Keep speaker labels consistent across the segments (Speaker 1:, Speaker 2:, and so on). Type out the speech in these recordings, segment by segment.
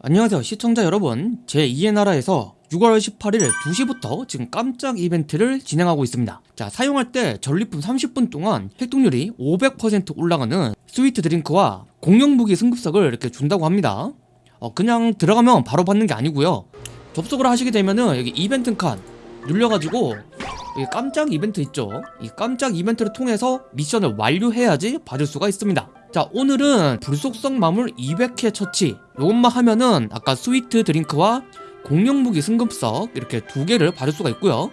Speaker 1: 안녕하세요 시청자 여러분. 제2의 나라에서 6월 18일 2시부터 지금 깜짝 이벤트를 진행하고 있습니다. 자 사용할 때 전리품 30분 동안 획득률이 500% 올라가는 스위트 드링크와 공룡 무기 승급석을 이렇게 준다고 합니다. 어, 그냥 들어가면 바로 받는 게 아니고요. 접속을 하시게 되면은 여기 이벤트 칸 눌려가지고 여기 깜짝 이벤트 있죠? 이 깜짝 이벤트를 통해서 미션을 완료해야지 받을 수가 있습니다 자 오늘은 불속성 마물 200회 처치. 요것만 하면은 아까 스위트 드링크와 공룡 무기 승급석 이렇게 두 개를 받을 수가 있고요.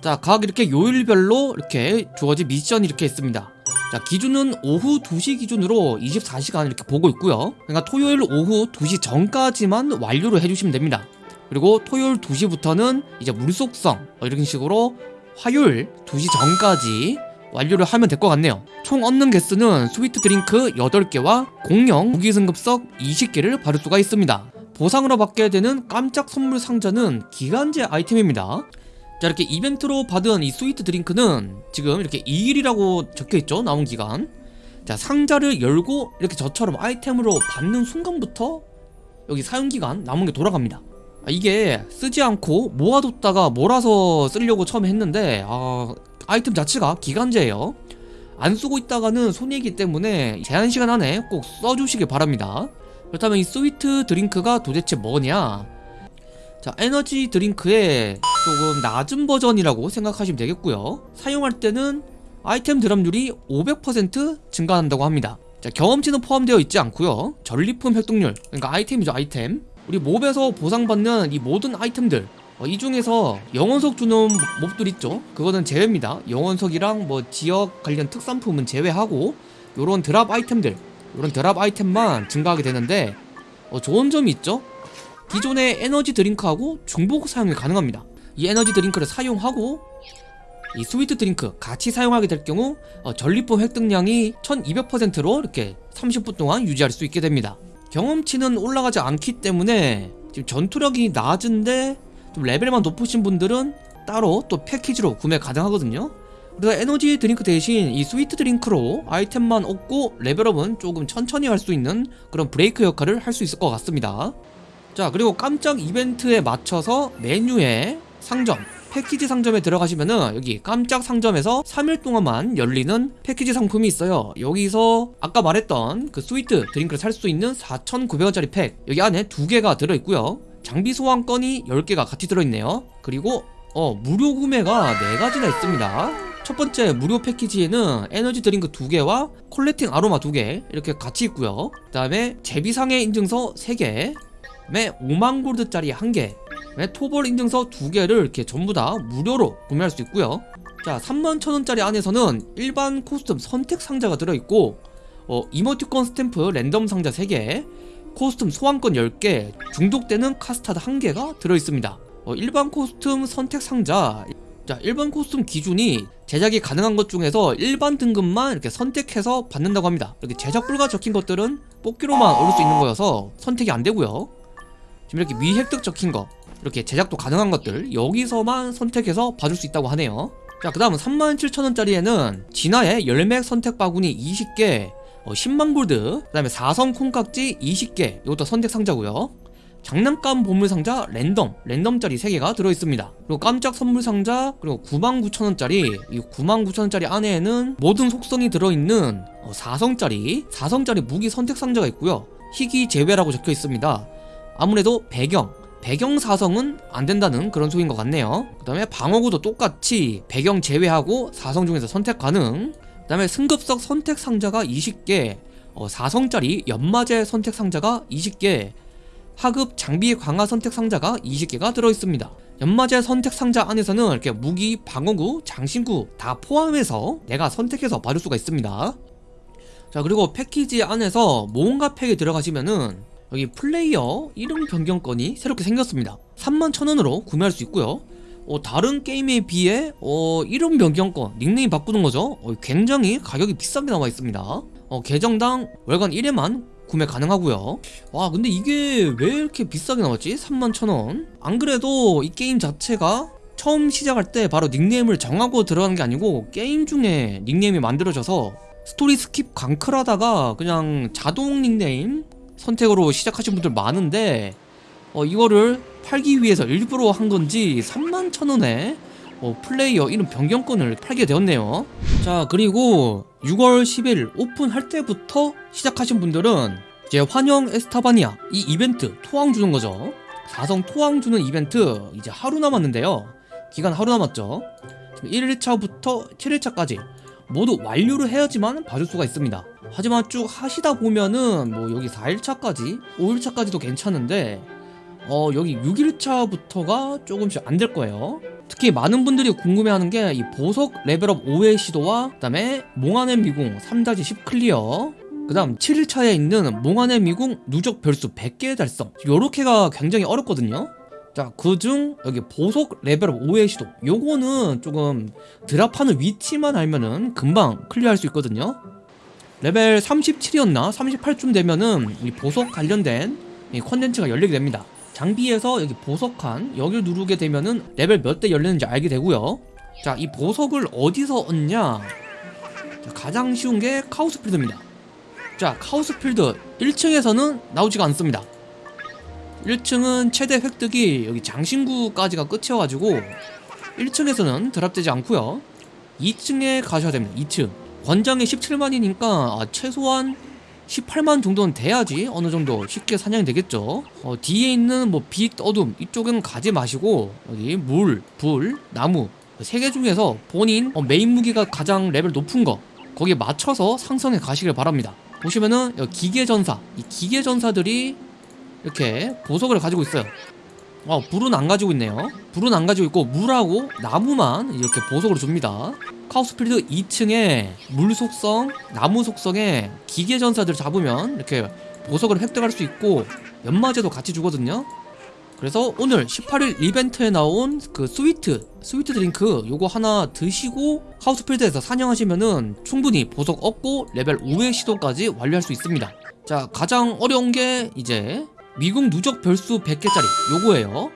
Speaker 1: 자 각 이렇게 요일별로 이렇게 주어진 미션이 이렇게 있습니다. 자 기준은 오후 2시 기준으로 24시간 이렇게 보고 있고요. 그러니까 토요일 오후 2시 전까지만 완료를 해주시면 됩니다. 그리고 토요일 2시부터는 이제 물속성 뭐 이런 식으로 화요일 2시 전까지 완료를 하면 될 것 같네요. 총 얻는 개수는 스위트 드링크 8개와 공룡 무기 승급석 20개를 받을 수가 있습니다. 보상으로 받게 되는 깜짝 선물 상자는 기간제 아이템입니다. 자 이렇게 이벤트로 받은 이 스위트 드링크는 지금 이렇게 2일이라고 적혀있죠? 나온 기간. 자 상자를 열고 이렇게 저처럼 아이템으로 받는 순간부터 여기 사용기간 남은 게 돌아갑니다. 아, 이게 쓰지 않고 모아뒀다가 몰아서 쓰려고 처음에 했는데 아, 아이템 자체가 기간제예요. 안 쓰고 있다가는 손해이기 때문에 제한시간 안에 꼭 써주시길 바랍니다. 그렇다면 이 스위트 드링크가 도대체 뭐냐? 자 에너지 드링크의 조금 낮은 버전이라고 생각하시면 되겠고요. 사용할 때는 아이템 drop률이 500% 증가한다고 합니다. 자 경험치는 포함되어 있지 않고요. 전리품 획득률 그러니까 아이템이죠 아이템. 우리 mob에서 보상받는 이 모든 아이템들 어, 이 중에서 영원석 주는 mob들 있죠? 그거는 제외입니다. 영원석이랑 뭐 지역 관련 특산품은 제외하고 요런 drop 아이템들 요런 drop 아이템만 증가하게 되는데 어, 좋은 점이 있죠? 기존의 에너지 드링크하고 중복 사용이 가능합니다. 이 에너지 드링크를 사용하고 이 스위트 드링크 같이 사용하게 될 경우 어, 전리품 획득량이 1200%로 이렇게 30분 동안 유지할 수 있게 됩니다. 경험치는 올라가지 않기 때문에 지금 전투력이 낮은데 좀 레벨만 높으신 분들은 따로 또 패키지로 구매 가능하거든요. 그래서 에너지 드링크 대신 이 스위트 드링크로 아이템만 얻고 레벨업은 조금 천천히 할 수 있는 그런 브레이크 역할을 할 수 있을 것 같습니다. 자 그리고 깜짝 이벤트에 맞춰서 메뉴에 상점 패키지 상점에 들어가시면은 여기 깜짝 상점에서 3일 동안만 열리는 패키지 상품이 있어요. 여기서 아까 말했던 그 스위트 드링크를 살 수 있는 4,900원짜리 팩 여기 안에 두 개가 들어있고요 장비 소환권이 10개가 같이 들어있네요. 그리고 어 무료 구매가 4가지나 있습니다. 첫 번째 무료 패키지에는 에너지 드링크 2개와 콜레팅 아로마 2개 이렇게 같이 있고요. 그 다음에 제비상회 인증서 3개 그다음에 5만 골드짜리 1개 토벌 인증서 2개를 이렇게 전부 다 무료로 구매할 수 있고요. 자 3만 천원짜리 안에서는 일반 costume 선택 상자가 들어있고 어, 이모티콘 스탬프 랜덤 상자 3개 costume 소환권 10개 중독되는 카스타드 1개가 들어있습니다. 어, 일반 costume 선택 상자. 자 일반 costume 기준이 제작이 가능한 것 중에서 일반 등급만 이렇게 선택해서 받는다고 합니다. 이렇게 제작 불가 적힌 것들은 뽑기로만 얻을 수 있는 거여서 선택이 안 되고요. 지금 이렇게 미획득 적힌 거 이렇게 제작도 가능한 것들 여기서만 선택해서 받을 수 있다고 하네요. 자 그 다음은 37,000원짜리에는 진화의 열맥 선택 바구니 20개 어, 10만 골드 그 다음에 4성 콩깍지 20개. 이것도 선택 상자고요. 장난감 보물 상자 랜덤 랜덤짜리 3개가 들어있습니다. 그리고 깜짝 선물 상자 그리고 99,000원짜리. 이 99,000원짜리 안에는 모든 속성이 들어있는 어, 4성짜리 4성짜리 무기 선택 상자가 있고요. 희귀 제외라고 적혀 있습니다. 아무래도 배경 배경 사성은 안 된다는 그런 소리인 것 같네요. 그 다음에 방어구도 똑같이 배경 제외하고 사성 중에서 선택 가능 그 다음에 승급석 선택 상자가 20개 어, 4성짜리 연마제 선택 상자가 20개 하급 장비 강화 선택 상자가 20개가 들어있습니다. 연마제 선택 상자 안에서는 이렇게 무기, 방어구, 장신구 다 포함해서 내가 선택해서 받을 수가 있습니다. 자 그리고 패키지 안에서 모험가 팩에 들어가시면은 여기 플레이어 이름 변경권이 새롭게 생겼습니다. 31,000원으로 구매할 수 있고요 어, 다른 게임에 비해 어, 이름 변경권, 닉네임 바꾸는 거죠? 어, 굉장히 가격이 비싸게 나와 있습니다. 어, 계정당 월간 1회만 구매 가능하고요. 와 근데 이게 왜 이렇게 비싸게 나왔지? 31,000원. 안 그래도 이 게임 자체가 처음 시작할 때 바로 닉네임을 정하고 들어가는 게 아니고 게임 중에 닉네임이 만들어져서 스토리 스킵 광클하다가 그냥 자동 닉네임 선택으로 시작하신 분들 많은데 어, 이거를 팔기 위해서 일부러 한 건지 3만 천 원에 어, 플레이어 이름 변경권을 팔게 되었네요. 자, 그리고 6월 10일 오픈할 때부터 시작하신 분들은 이제 환영 에스타바니아 이 이벤트 토왕 주는 거죠. 4성 토왕 주는 이벤트 이제 하루 남았는데요. 기간 하루 남았죠. 지금 1일차부터 7일차까지 모두 완료를 해야지만 받을 수가 있습니다. 하지만 쭉 하시다 보면은 뭐 여기 4일차까지, 5일차까지도 괜찮은데 어 여기 6일차부터가 조금씩 안 될 거예요. 특히 많은 분들이 궁금해하는 게 이 보석 레벨업 5회 시도와 그 다음에 몽환의 미궁 3-10 클리어 그 다음 7일차에 있는 몽환의 미궁 누적 별수 100개 달성. 요렇게가 굉장히 어렵거든요. 자 그중 여기 보석 레벨업 5회 시도. 요거는 조금 드랍하는 위치만 알면은 금방 클리어할 수 있거든요. 레벨 37이었나? 38쯤 되면은 이 보석 관련된 이 컨텐츠가 열리게 됩니다 장비에서 여기 보석함 여기를 누르게 되면은 레벨 몇 때 열리는지 알게 되고요. 자 이 보석을 어디서 얻냐? 자, 가장 쉬운 게 카오스필드입니다. 자 카오스필드 1층에서는 나오지가 않습니다. 1층은 최대 획득이 여기 장신구까지가 끝이어가지고 1층에서는 드랍되지 않고요. 2층에 가셔야 됩니다 2층. 권장이 17만이니까 아, 최소한 18만 정도는 돼야지 어느 정도 쉽게 사냥이 되겠죠. 어, 뒤에 있는 뭐 빛, 어둠 이쪽은 가지 마시고 여기 물, 불, 나무 세 개 중에서 본인 어, 메인 무기가 가장 레벨 높은 거 거기에 맞춰서 상성해 가시길 바랍니다. 보시면은 기계전사 이 기계전사들이 이렇게 보석을 가지고 있어요. 어 불은 안 가지고 있네요. 불은 안 가지고 있고 물하고 나무만 이렇게 보석으로 줍니다 카오스필드 2층에 물 속성, 나무 속성에 기계 전사들 잡으면 이렇게 보석을 획득할 수 있고 연마제도 같이 주거든요. 그래서 오늘 18일 이벤트에 나온 그 스위트 스위트 드링크 요거 하나 드시고 카오스필드에서 사냥하시면은 충분히 보석 얻고 레벨 5회 시도까지 완료할 수 있습니다. 자 가장 어려운 게 이제 미궁 누적 별수 100개짜리 요거예요.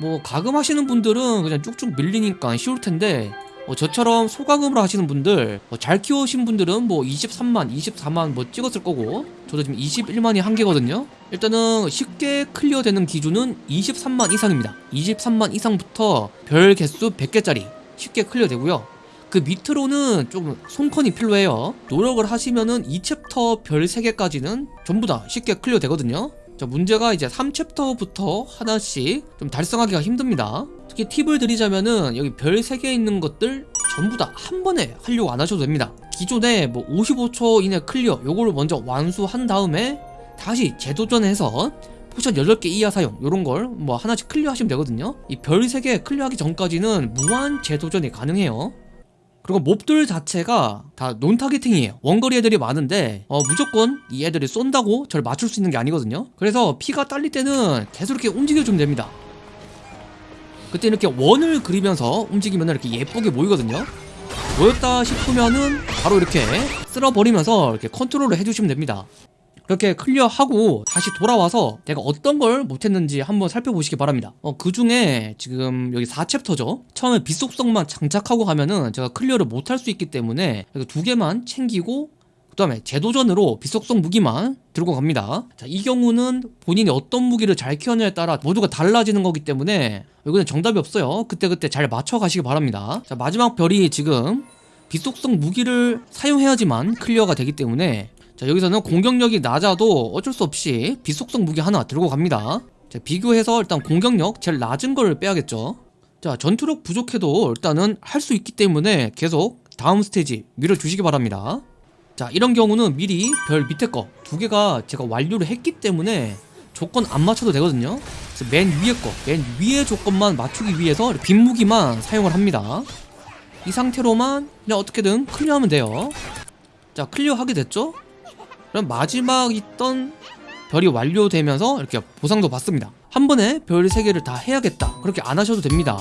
Speaker 1: 뭐 과금 하시는 분들은 그냥 쭉쭉 밀리니까 쉬울 텐데 어, 저처럼 소과금으로 하시는 분들 어, 잘 키우신 분들은 뭐 23만 24만 뭐 찍었을 거고 저도 지금 21만이 한계거든요. 일단은 쉽게 클리어 되는 기준은 23만 이상입니다. 23만 이상부터 별 개수 100개짜리 쉽게 클리어 되고요. 그 밑으로는 조금 손컨이 필요해요. 노력을 하시면은 2챕터 별 3개까지는 전부 다 쉽게 클리어 되거든요 자 문제가 이제 3챕터부터 하나씩 좀 달성하기가 힘듭니다. 특히 팁을 드리자면은 여기 별 3개 있는 것들 전부 다 한 번에 하려고 안 하셔도 됩니다. 기존에 뭐 55초 이내 클리어 요거를 먼저 완수한 다음에 다시 재도전해서 포션 8개 이하 사용 요런 걸 뭐 하나씩 클리어 하시면 되거든요. 이 별 3개 클리어하기 전까지는 무한 재도전이 가능해요 그리고 몹들 자체가 다 non-targeting이에요. 원거리 애들이 많은데 어, 무조건 이 애들이 쏜다고 저를 맞출 수 있는 게 아니거든요. 그래서 피가 딸릴 때는 계속 이렇게 움직여주면 됩니다. 그때 이렇게 원을 그리면서 움직이면 이렇게 예쁘게 모이거든요. 모였다 싶으면은 바로 이렇게 쓸어버리면서 이렇게 컨트롤을 해주시면 됩니다 그렇게 클리어하고 다시 돌아와서 내가 어떤 걸 못했는지 한번 살펴보시기 바랍니다. 어, 그 중에 지금 여기 4챕터죠. 처음에 빛속성만 장착하고 가면은 제가 클리어를 못할 수 있기 때문에 두 개만 챙기고 그 다음에 재도전으로 빛속성 무기만 들고 갑니다. 자, 이 경우는 본인이 어떤 무기를 잘 키웠냐에 따라 모두가 달라지는 거기 때문에 이거는 정답이 없어요. 그때그때 잘 맞춰 가시기 바랍니다. 자 마지막 별이 지금 빛속성 무기를 사용해야지만 클리어가 되기 때문에 자 여기서는 공격력이 낮아도 어쩔 수 없이 빛속성 무기 하나 들고 갑니다. 자 비교해서 일단 공격력 제일 낮은 걸 빼야겠죠. 자 전투력 부족해도 일단은 할 수 있기 때문에 계속 다음 스테이지 밀어주시기 바랍니다. 자 이런 경우는 미리 별 밑에 거 두 개가 제가 완료를 했기 때문에 조건 안 맞춰도 되거든요. 그래서 맨 위에 거 맨 위에 조건만 맞추기 위해서 빛 무기만 사용을 합니다. 이 상태로만 그냥 어떻게든 클리어하면 돼요. 자 클리어하게 됐죠 그럼 마지막 있던 별이 완료되면서 이렇게 보상도 받습니다. 한 번에 별 3개를 다 해야겠다. 그렇게 안 하셔도 됩니다